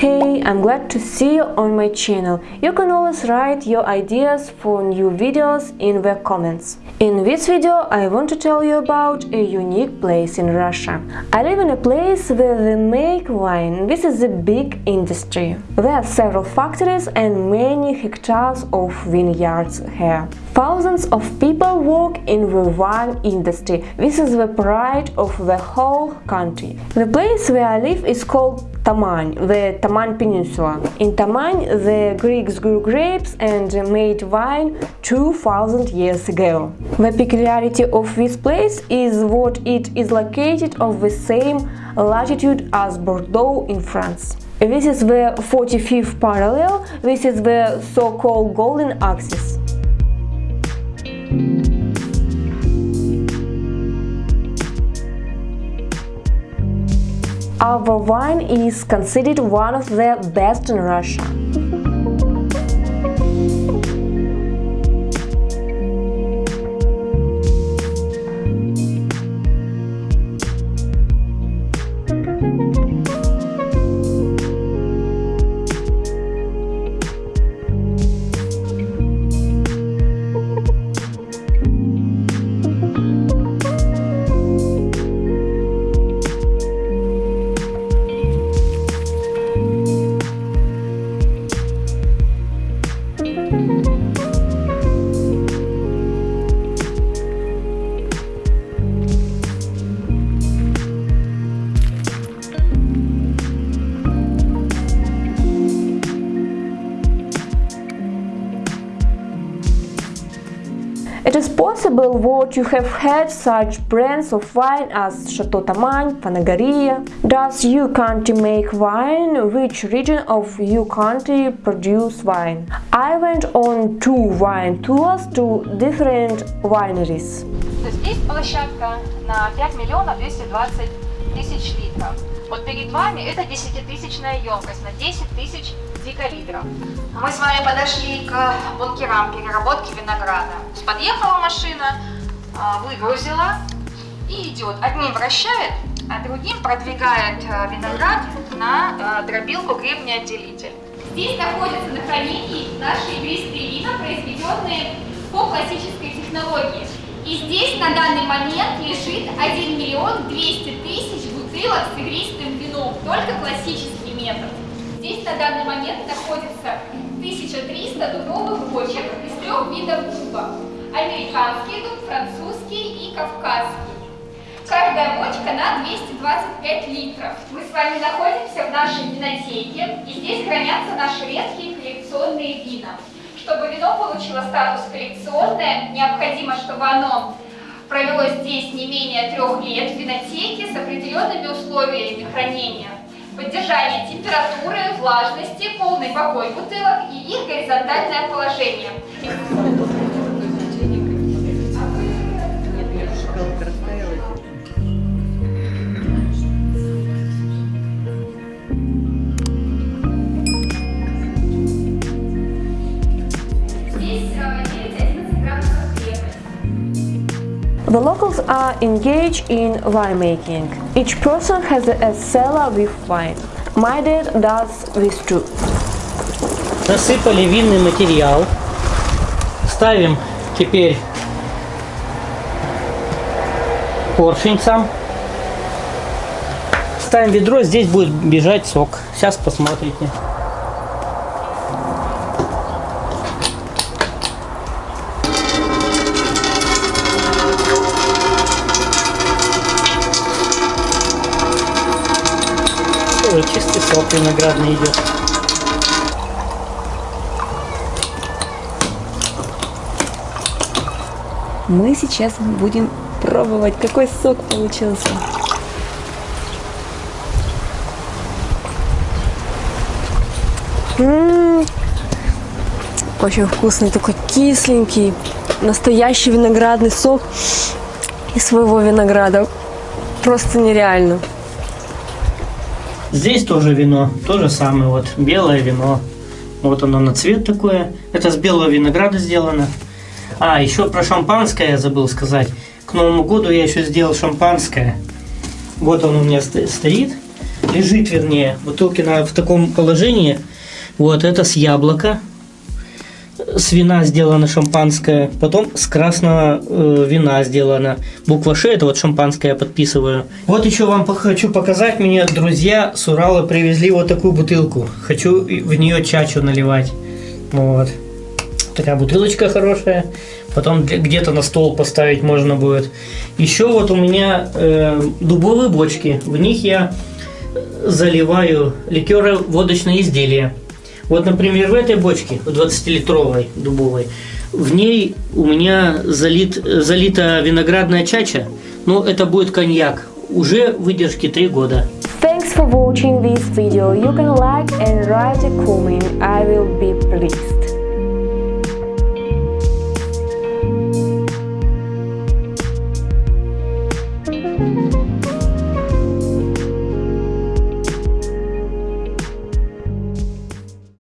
Hey, I'm glad to see you on my channel. You can always write your ideas for new videos in the comments. In this video I want to tell you about a unique place in Russia. I live in a place where they make wine. This is a big industry. There are several factories and many hectares of vineyards here. Thousands of people work in the wine industry. This is the pride of the whole country. The place where I live is called Taman, the Taman Peninsula. In Taman, the Greeks grew grapes and made wine 2000 years ago. The peculiarity of this place is that it is located on the same latitude as Bordeaux in France. This is the 45th parallel, this is the so-called golden axis. Our wine is considered one of the best in Russia. is possible that you have had such brands of wine as Chateau Taman, Panagarия. Does your country make wine? Which region of your country produce wine? I went on two wine tours to different wineries. Здесь площадка на 5 миллионов 220 тысяч литров. Вот перед вами это 10-тысячная емкость на 10 тысяч декалитров. Мы с вами подошли к бункерам переработки винограда. Подъехала машина, а, выгрузила и идет. Одним вращает, а другим продвигает а, виноград на а, дробилку гребнеотделитель. Здесь находятся на хранении наши игристые вина, произведенные по классической технологии. И здесь на данный момент лежит 1 миллион 200 тысяч бутылок с игристым вином, только классический метод. Здесь на данный момент находится 1300 дубовых бочек из трех видов дуба. Американский дуб, французский и кавказский. Каждая бочка на 225 литров. Мы с вами находимся в нашей винотеке, и здесь хранятся наши редкие коллекционные вина. Чтобы вино получило статус коллекционное, необходимо, чтобы оно провело здесь не менее трех лет в винотеке с определенными условиями хранения. Поддержание температуры, влажности, полный покой бутылок и их горизонтальное положение. The locals are engaged in winemaking. Each person has a cellar with wine. My dad does this too. Насыпали винный материал. Ставим теперь поршень сам. Ставим ведро, здесь будет бежать сок. Сейчас посмотрите. Тоже чистый сок виноградный идет. Мы сейчас будем пробовать, какой сок получился. М-м-м. Очень вкусный, такой кисленький, настоящий виноградный сок из своего винограда. Просто нереально. Здесь тоже вино, то же самое, вот белое вино. Вот оно на цвет такое. Это с белого винограда сделано. А, еще про шампанское я забыл сказать. К Новому году я еще сделал шампанское. Вот он у меня ст- стоит. лежит, вернее, бутылки на, в таком положении. Вот, это с яблока. С вина сделано шампанское. Потом с красного э, вина сделано. Буква Ш, это вот шампанское я подписываю. Вот еще вам хочу показать. Мне друзья с Урала привезли вот такую бутылку. Хочу в нее чачу наливать. Вот. Такая бутылочка хорошая. Потом где- где-то на стол поставить можно будет. Еще вот у меня э, дубовые бочки. В них я заливаю ликеры водочные изделия. Вот, например, в этой бочке, в 20-литровой дубовой, в ней у меня залит, залита виноградная чача, но это будет коньяк, уже выдержки 3 года. Thanks for watching this video. You can like and write a comment. I will be pleased.